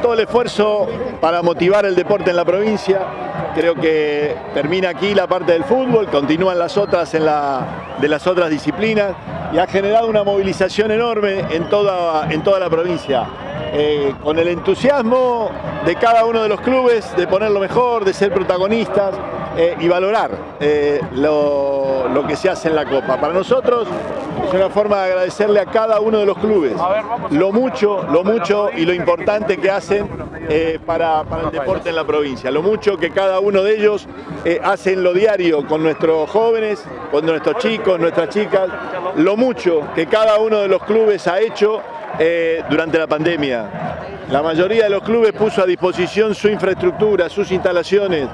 Todo el esfuerzo para motivar el deporte en la provincia, creo que termina aquí la parte del fútbol, continúan las otras en la, de las otras disciplinas y ha generado una movilización enorme en toda, en toda la provincia. Eh, con el entusiasmo de cada uno de los clubes de poner lo mejor, de ser protagonistas eh, y valorar eh, lo, lo que se hace en la Copa. Para nosotros es una forma de agradecerle a cada uno de los clubes lo mucho, lo mucho y lo importante que hacen eh, para, para, el deporte en la provincia, lo mucho que cada uno de ellos hace en lo diario con nuestros jóvenes, con nuestros chicos, nuestras chicas, lo mucho que cada uno de los clubes ha hecho durante la pandemia. La mayoría de los clubes puso a disposición su infraestructura, sus instalaciones,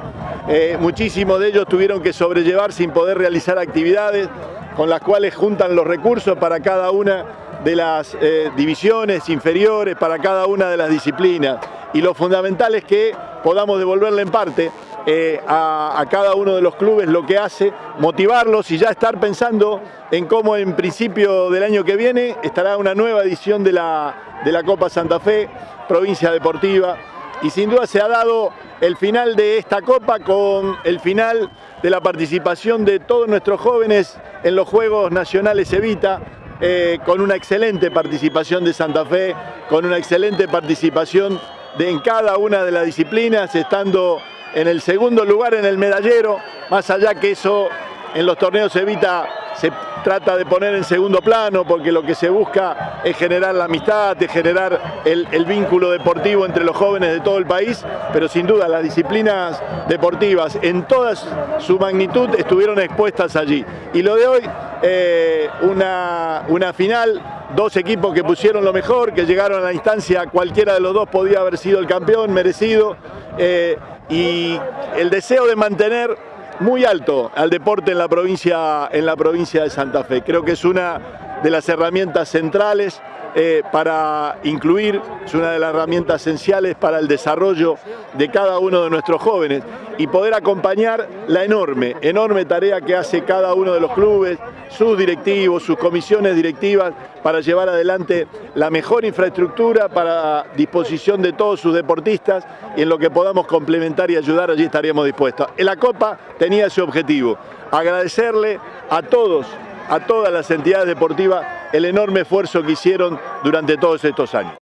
eh, muchísimos de ellos tuvieron que sobrellevar sin poder realizar actividades con las cuales juntan los recursos para cada una de las eh, divisiones inferiores, para cada una de las disciplinas. Y lo fundamental es que podamos devolverle en parte eh, a, cada uno de los clubes lo que hace, motivarlos y ya estar pensando en cómo en principio del año que viene estará una nueva edición de la Copa Santa Fe, provincia deportiva, y sin duda se ha dado el final de esta Copa con el final de la participación de todos nuestros jóvenes en los Juegos Nacionales Evita, eh, con una excelente participación de Santa Fe, con una excelente participación de, en cada una de las disciplinas, estando en el segundo lugar en el medallero, más allá que eso en los torneos Evita se trata de poner en segundo plano porque lo que se busca es generar la amistad, es generar el, vínculo deportivo entre los jóvenes de todo el país, pero sin duda las disciplinas deportivas en toda su magnitud estuvieron expuestas allí. Y lo de hoy, eh, una, una final dos equipos que pusieron lo mejor, que llegaron a la instancia, cualquiera de los dos podía haber sido el campeón, merecido, eh, y el deseo de mantener muy alto al deporte en la provincia, en la provincia de Santa Fe. Creo que es una de las herramientas centrales eh, para incluir, es una de las herramientas esenciales para el desarrollo de cada uno de nuestros jóvenes y poder acompañar la enorme, enorme tarea que hace cada uno de los clubes, sus directivos, sus comisiones directivas para llevar adelante la mejor infraestructura para disposición de todos sus deportistas y en lo que podamos complementar y ayudar allí estaríamos dispuestos. La Copa tenía ese objetivo, agradecerle a todos a todas las entidades deportivas el enorme esfuerzo que hicieron durante todos estos años.